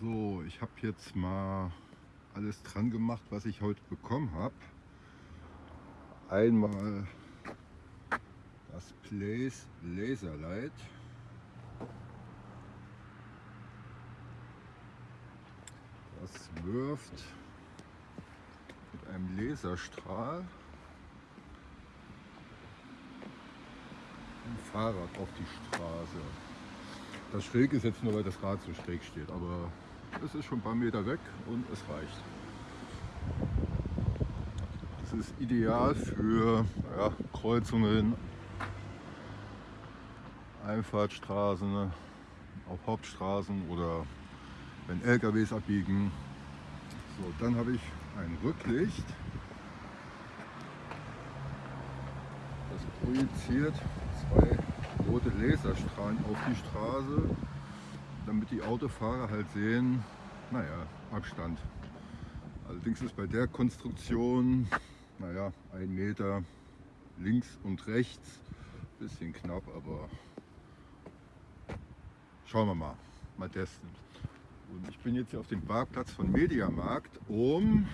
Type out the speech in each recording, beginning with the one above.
So, ich habe jetzt mal alles dran gemacht, was ich heute bekommen habe. Einmal das Place Laserlight. Das wirft mit einem Laserstrahl ein Fahrrad auf die Straße. Das schräg ist jetzt nur, weil das Rad so schräg steht, aber es ist schon ein paar Meter weg und es reicht. Das ist ideal für ja, Kreuzungen, Einfahrtstraßen, auf Hauptstraßen oder wenn LKWs abbiegen. So, dann habe ich ein Rücklicht. Das projiziert zwei rote Laserstrahlen auf die Straße, damit die Autofahrer halt sehen, naja, Abstand. Allerdings ist bei der Konstruktion, naja, ein Meter links und rechts, bisschen knapp, aber schauen wir mal, mal testen. Und ich bin jetzt hier auf dem Parkplatz von Mediamarkt, um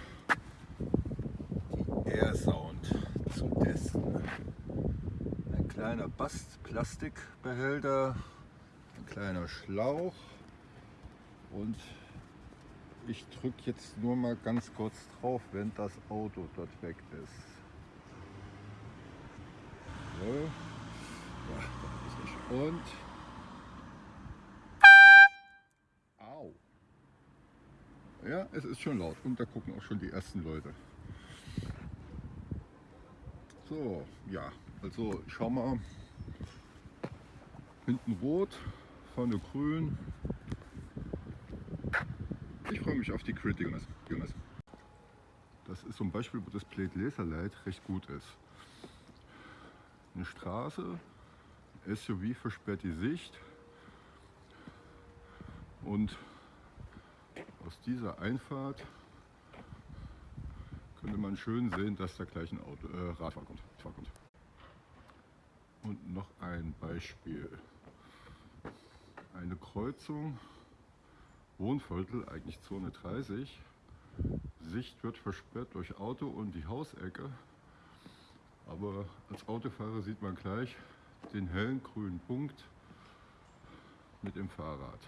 die Air Sound zu testen kleiner Bastplastikbehälter, ein kleiner Schlauch und ich drücke jetzt nur mal ganz kurz drauf, wenn das Auto dort weg ist. So. Ja, und Au. Ja, es ist schon laut und da gucken auch schon die ersten Leute. So, ja, also schau mal, hinten rot, vorne grün. Ich freue mich auf die Criticals. Das ist zum Beispiel, wo das Plate Laserlight recht gut ist. Eine Straße, SUV versperrt die Sicht und aus dieser Einfahrt könnte man schön sehen, dass da gleich ein Auto, äh, Radfahrer kommt. Und noch ein Beispiel. Kreuzung, Wohnviertel, eigentlich Zone 30. Sicht wird versperrt durch Auto und die Hausecke. Aber als Autofahrer sieht man gleich den hellen grünen Punkt mit dem Fahrrad.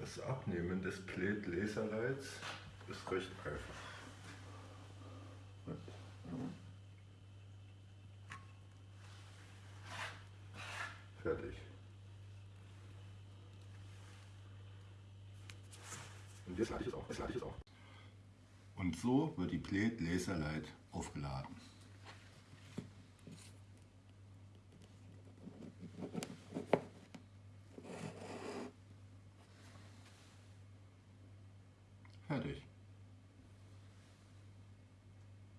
Das Abnehmen des Plate Laserlights ist recht einfach. Fertig. Und jetzt lade ich es auch. Jetzt lade ich es auch. Und so wird die Plate Laserlight aufgeladen. Fertig.